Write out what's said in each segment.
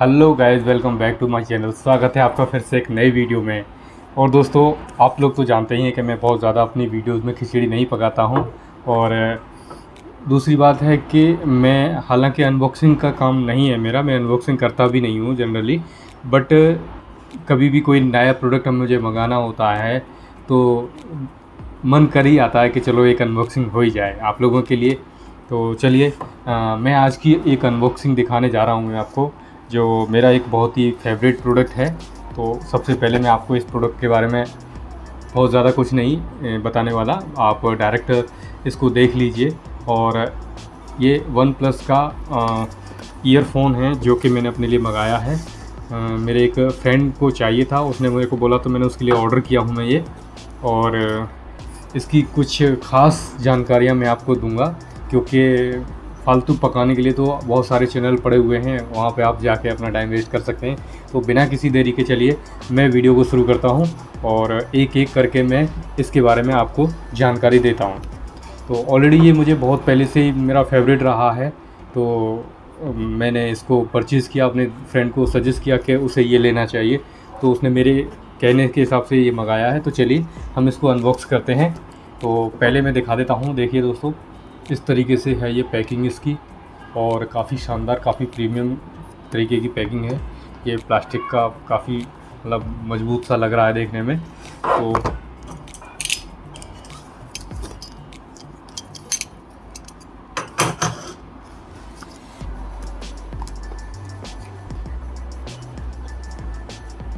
Hello guys welcome back to my channel स्वागत है आपका फिर से एक नई वीडियो में। और दोस्तों, आप लोग तो जानते ही हैं कि मैं बहुत ज़्यादा अपनी वीडियोस में खिचड़ी नहीं पकाता हूँ। और, दूसरी बात है कि मैं हालाँकि अनबॉक्सिंग का काम नहीं है मेरा, मैं अनबॉक्सिंग करता भी नहीं हूँ जनरली बट कभी भी कोई नया प्रोडक्ट हम मुझे मंगाना होता है तो मन कर ही आता है कि चलो एक अनबॉक्सिंग हो ही जाए आप लोगों के लिए। तो चलिए मैं आज की एक अनबॉक्सिंग दिखाने जा रहा हूँ मैं आपको। जो मेरा एक बहुत ही फेवरेट प्रोडक्ट है तो सबसे पहले मैं आपको इस प्रोडक्ट के बारे में बहुत ज़्यादा कुछ नहीं बताने वाला। आप डायरेक्ट इसको देख लीजिए। और ये वन प्लस का ईयरफोन है जो कि मैंने अपने लिए मंगाया है। आ, मेरे एक फ्रेंड को चाहिए था उसने मेरे को बोला तो मैंने उसके लिए ऑर्डर किया हूँ मैं ये। और इसकी कुछ ख़ास जानकारियाँ मैं आपको दूँगा क्योंकि फालतू पकाने के लिए तो बहुत सारे चैनल पड़े हुए हैं, वहाँ पे आप जाके अपना टाइम वेस्ट कर सकते हैं। तो बिना किसी देरी के चलिए, मैं वीडियो को शुरू करता हूँ और एक एक करके मैं इसके बारे में आपको जानकारी देता हूँ। तो ऑलरेडी ये मुझे बहुत पहले से ही मेरा फेवरेट रहा है तो मैंने इसको परचेज़ किया, अपने फ्रेंड को सजेस्ट किया कि उसे ये लेना चाहिए। तो उसने मेरे कहने के हिसाब से ये मंगाया है तो चलिए हम इसको अनबॉक्स करते हैं। तो पहले मैं दिखा देता हूँ, देखिए दोस्तों। इस तरीके से है ये पैकिंग इसकी और काफ़ी शानदार, काफ़ी प्रीमियम तरीके की पैकिंग है। ये प्लास्टिक का काफ़ी मतलब मज़बूत सा लग रहा है देखने में। तो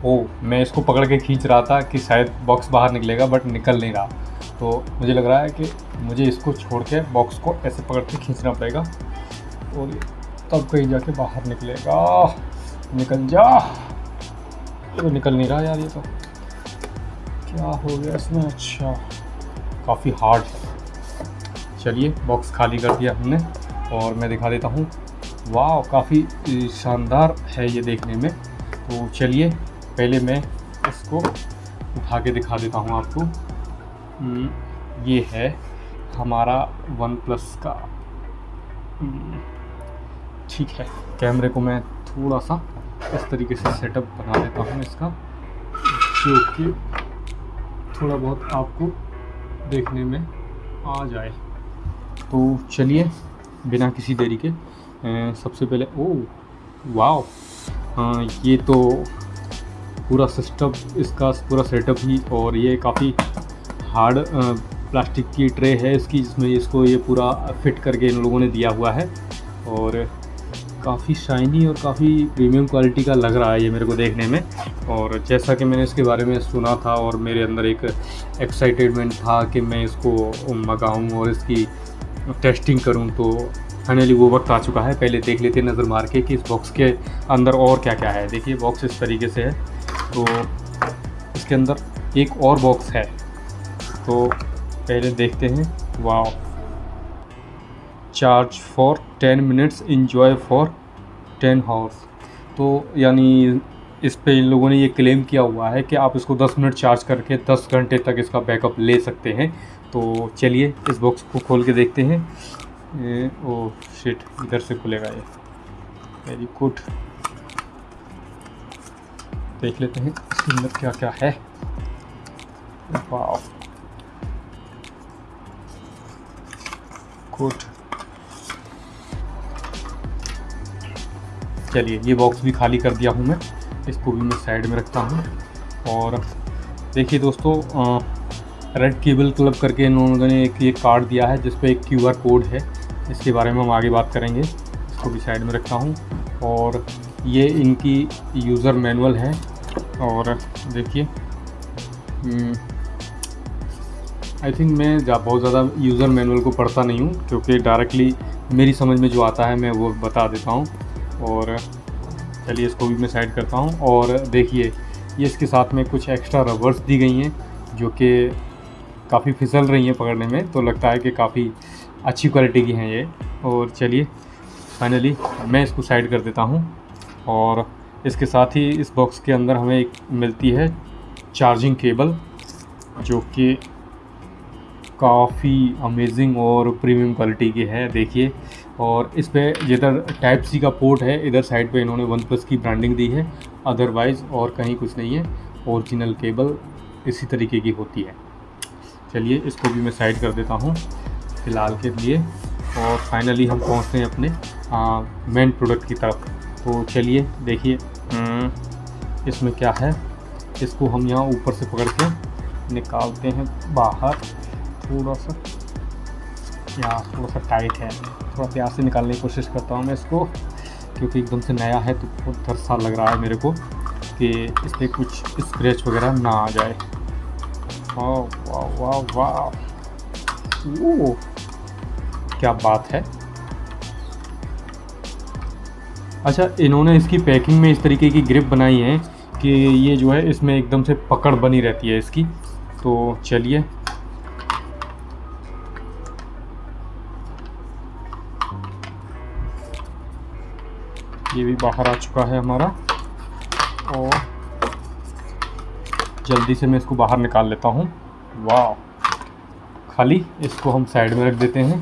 ओ, मैं इसको पकड़ के खींच रहा था कि शायद बॉक्स बाहर निकलेगा बट निकल नहीं रहा। तो मुझे लग रहा है कि मुझे इसको छोड़ के बॉक्स को ऐसे पकड़ के खींचना पड़ेगा और तब कहीं जाके बाहर निकलेगा। निकल जा। तो निकल नहीं रहा यार ये तो। क्या हो गया इसमें? अच्छा काफ़ी हार्ड है। चलिए बॉक्स खाली कर दिया हमने और मैं दिखा देता हूँ। वाह काफ़ी शानदार है ये देखने में। तो चलिए, पहले मैं इसको उठा के दिखा देता हूँ आपको। ये है हमारा वन प्लस का। ठीक है, कैमरे को मैं थोड़ा सा इस तरीके से सेटअप बना देता हूँ इसका, जो कि थोड़ा बहुत आपको देखने में आ जाए। तो चलिए, बिना किसी देरी के सबसे पहले, ओ हाँ ये तो पूरा सिस्टम इसका पूरा सेटअप ही और ये काफ़ी हार्ड प्लास्टिक की ट्रे है इसकी, जिसमें इसको ये पूरा फिट करके इन लोगों ने दिया हुआ है। और काफ़ी शाइनी और काफ़ी प्रीमियम क्वालिटी का लग रहा है ये मेरे को देखने में। और जैसा कि मैंने इसके बारे में सुना था और मेरे अंदर एक एक्साइटेडमेंट था कि मैं इसको मंगाऊँ और इसकी टेस्टिंग करूँ तो फाइनली वो वक्त आ चुका है। पहले देख लेते हैं नज़र मार के कि इस बॉक्स के अंदर और क्या क्या है। देखिए बॉक्स इस तरीके से है। तो इसके अंदर एक और बॉक्स है। तो पहले देखते हैं। वाह charge for ten minutes enjoy for ten hours तो यानी इस पे इन लोगों ने ये क्लेम किया हुआ है कि आप इसको 10 मिनट चार्ज करके 10 घंटे तक इसका बैकअप ले सकते हैं। तो चलिए इस बॉक्स को खोल के देखते हैं। ए, ओ शिट इधर से खुलेगा ये। वेरी गुड देख लेते हैं इसके अंदर क्या क्या है। वाह कोट। चलिए ये बॉक्स भी खाली कर दिया हूँ मैं। इसको भी मैं साइड में रखता हूँ। और देखिए दोस्तों रेड केबल क्लब करके इन्होंने एक ये कार्ड दिया है जिस पर एक क्यूआर कोड है। इसके बारे में हम आगे बात करेंगे। इसको भी साइड में रखता हूँ। और ये इनकी यूज़र मैनुअल है। और देखिए हम्म, आई थिंक मैं बहुत ज़्यादा यूज़र मैनुअल को पढ़ता नहीं हूँ, क्योंकि डायरेक्टली मेरी समझ में जो आता है मैं वो बता देता हूँ। और चलिए इसको भी मैं साइड करता हूँ। और देखिए, ये इसके साथ में कुछ एक्स्ट्रा रबर्स दी गई हैं, जो कि काफ़ी फिसल रही हैं पकड़ने में तो लगता है कि काफ़ी अच्छी क्वालिटी की हैं ये। और चलिए फाइनली मैं इसको साइड कर देता हूँ। और इसके साथ ही इस बॉक्स के अंदर हमें एक मिलती है चार्जिंग केबल जो कि काफ़ी अमेजिंग और प्रीमियम क्वालिटी की है देखिए। और इस पर जिधर टाइप सी का पोर्ट है इधर साइड पे इन्होंने वन प्लस की ब्रांडिंग दी है। अदरवाइज़ और कहीं कुछ नहीं है। ओरिजिनल केबल इसी तरीके की होती है। चलिए इसको भी मैं साइड कर देता हूँ फ़िलहाल के लिए। और फाइनली हम पहुँचते हैं अपने मेन प्रोडक्ट की तरफ़। तो चलिए देखिए हम्म, इसमें क्या है? इसको हम यहाँ ऊपर से पकड़ के निकालते हैं बाहर। थोड़ा सा। यहाँ थोड़ा सा टाइट है। थोड़ा प्यार से निकालने की कोशिश करता हूँ मैं इसको, क्योंकि एकदम से नया है तो बहुत थरसा लग रहा है मेरे को कि इस पर कुछ स्क्रैच वगैरह ना आ जाए। वाह वाह वाह वाह क्या बात है। अच्छा इन्होंने इसकी पैकिंग में इस तरीके की ग्रिप बनाई है कि ये जो है, इसमें एकदम से पकड़ बनी रहती है इसकी। तो चलिए ये भी बाहर आ चुका है हमारा। और जल्दी से मैं इसको बाहर निकाल लेता हूँ। वाह खाली इसको हम साइड में रख देते हैं,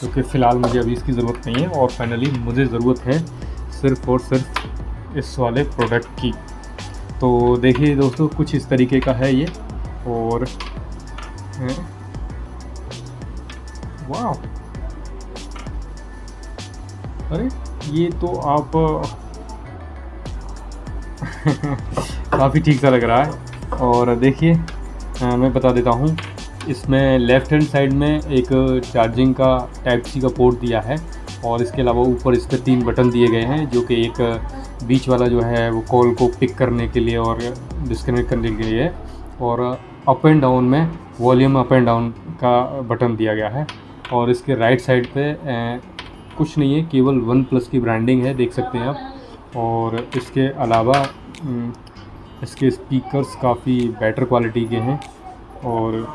क्योंकि फ़िलहाल मुझे अभी इसकी ज़रूरत नहीं है और फाइनली मुझे ज़रूरत है सिर्फ़ और सिर्फ़ इस वाले प्रोडक्ट की। तो देखिए दोस्तों, कुछ इस तरीके का है ये। और वाह अरे! ये तो आप, काफ़ी ठीक सा लग रहा है। और देखिए मैं बता देता हूँ, इसमें लेफ़्ट हैंड साइड में एक चार्जिंग का टाइप सी का पोर्ट दिया है और इसके अलावा ऊपर इस पर तीन बटन दिए गए हैं, जो कि एक बीच वाला जो है वो कॉल को पिक करने के लिए और डिस्कनेक्ट करने के लिए और अप एंड डाउन में वॉल्यूम अप एंड डाउन का बटन दिया गया है। और इसके राइट साइड पे कुछ नहीं है, केवल वन प्लस की ब्रांडिंग है, देख सकते हैं आप। और इसके अलावा इसके स्पीकर्स काफ़ी बेटर क्वालिटी के हैं और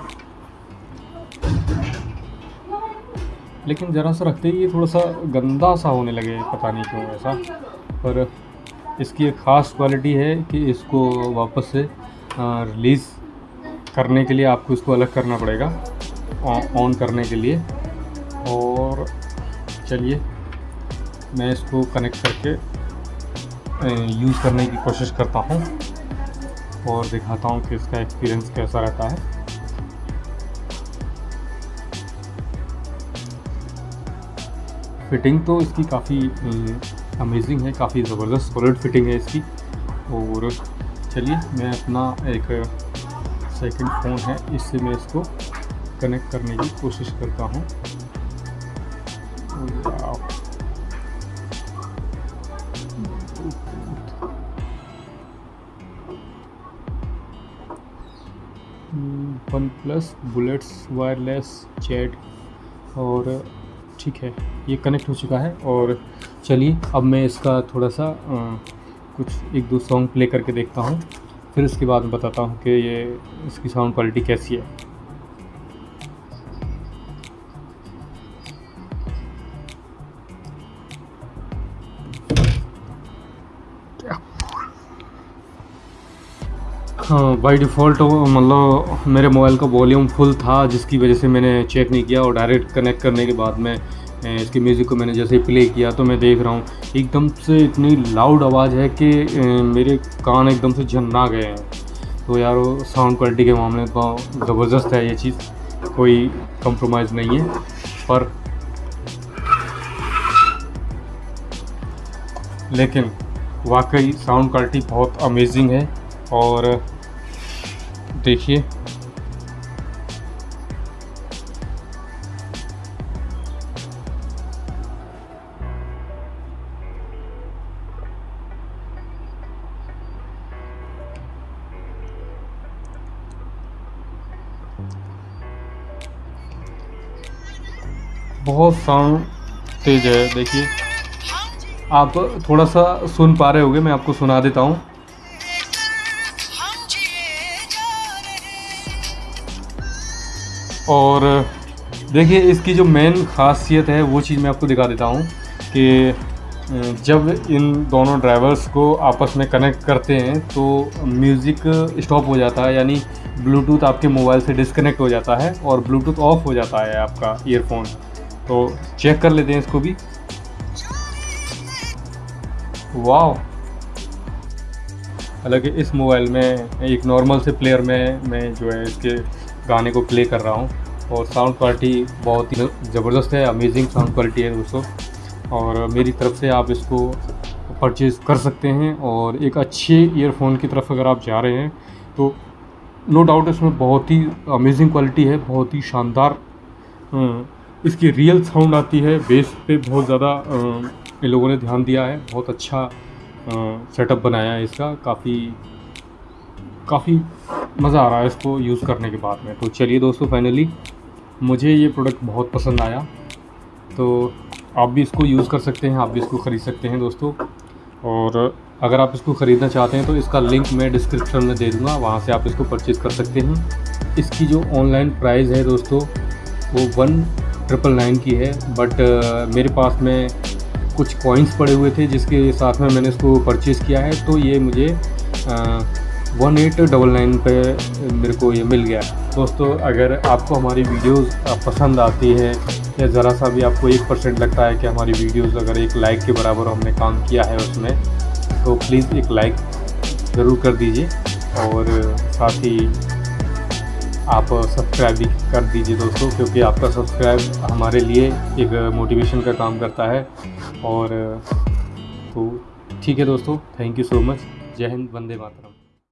लेकिन ज़रा सा रखते ही, ये थोड़ा सा गंदा सा होने लगे पता नहीं क्यों ऐसा। पर इसकी एक ख़ास क्वालिटी है कि इसको वापस से रिलीज़ करने के लिए आपको इसको अलग करना पड़ेगा ऑन करने के लिए। और चलिए, मैं इसको कनेक्ट करके यूज़ करने की कोशिश करता हूँ और दिखाता हूँ कि इसका एक्सपीरियंस कैसा रहता है। फिटिंग तो इसकी काफ़ी अमेजिंग है, काफ़ी ज़बरदस्त सॉलिड फिटिंग है इसकी। और चलिए, मैं अपना एक सेकंड फ़ोन है, इससे मैं इसको कनेक्ट करने की कोशिश करता हूँ। OnePlus bullets wireless chat और ठीक है ये कनेक्ट हो चुका है और चलिए अब मैं इसका थोड़ा सा आ, कुछ एक दो सॉन्ग प्ले करके देखता हूँ फिर उसके बाद बताता हूँ कि ये इसकी साउंड क्वालिटी कैसी है। बाई डिफ़ॉल्ट मतलब मेरे मोबाइल का वॉल्यूम फुल था, जिसकी वजह से मैंने चेक नहीं किया और डायरेक्ट कनेक्ट करने के बाद में इसकी म्यूज़िक को मैंने जैसे ही प्ले किया तो मैं देख रहा हूँ, एकदम से इतनी लाउड आवाज़ है कि मेरे कान एकदम से झन्ना गए हैं। तो यार साउंड क्वालिटी के मामले में ज़बरदस्त है ये चीज़, कोई कंप्रोमाइज़ नहीं है, पर लेकिन वाकई साउंड क्वालिटी बहुत अमेजिंग है और देखिए। बहुत साउंड तेज है, देखिए। आप थोड़ा सा सुन पा रहे होगे, मैं आपको सुना देता हूँ। और देखिए, इसकी जो मेन खासियत है, वो चीज़ मैं आपको दिखा देता हूँ कि जब इन दोनों ड्राइवर्स को आपस में कनेक्ट करते हैं तो म्यूज़िक स्टॉप हो जाता है, यानी ब्लूटूथ आपके मोबाइल से डिस्कनेक्ट हो जाता है और ब्लूटूथ ऑफ़ हो जाता है आपका ईयरफोन तो चेक कर लेते हैं इसको भी. वाह हालाँकि इस मोबाइल में, एक नॉर्मल से प्लेयर में, मैं जो है इसके गाने को प्ले कर रहा हूँ। और साउंड क्वालिटी बहुत ही ज़बरदस्त है अमेजिंग साउंड क्वालिटी है दोस्तों। और मेरी तरफ़ से आप इसको परचेज़ कर सकते हैं और एक अच्छे ईयरफोन की तरफ़ अगर आप जा रहे हैं तो नो डाउट इसमें बहुत ही अमेजिंग क्वालिटी है, बहुत ही शानदार इसकी रियल साउंड आती है। बेस पे बहुत ज़्यादा इन लोगों ने ध्यान दिया है। बहुत अच्छा सेटअप बनाया है इसका। काफ़ी काफ़ी मज़ा आ रहा है इसको यूज़ करने के बाद में। तो चलिए दोस्तों फाइनली मुझे ये प्रोडक्ट बहुत पसंद आया। तो आप भी इसको यूज़ कर सकते हैं, आप भी इसको ख़रीद सकते हैं दोस्तों। और अगर आप इसको ख़रीदना चाहते हैं तो इसका लिंक मैं डिस्क्रिप्शन में दे दूँगा, वहाँ से आप इसको परचेज़ कर सकते हैं। इसकी जो ऑनलाइन प्राइस है दोस्तों, वो वन ट्रिपल नाइन की है। बट मेरे पास में कुछ कॉइन्स पड़े हुए थे, जिसके साथ में मैंने इसको परचेज़ किया है। तो ये मुझे वन एट डबल नाइन पर मेरे को ये मिल गया। दोस्तों, अगर आपको हमारी वीडियोस पसंद आती है, या ज़रा सा भी आपको एक परसेंट लगता है कि हमारी वीडियोस अगर एक लाइक के बराबर हमने काम किया है उसमें तो प्लीज़ एक लाइक ज़रूर कर दीजिए और साथ ही आप सब्सक्राइब भी कर दीजिए दोस्तों, क्योंकि आपका सब्सक्राइब हमारे लिए एक मोटिवेशन का काम करता है। और तो ठीक है दोस्तों, थैंक यू सो मच। जय हिंद, वंदे मातरम।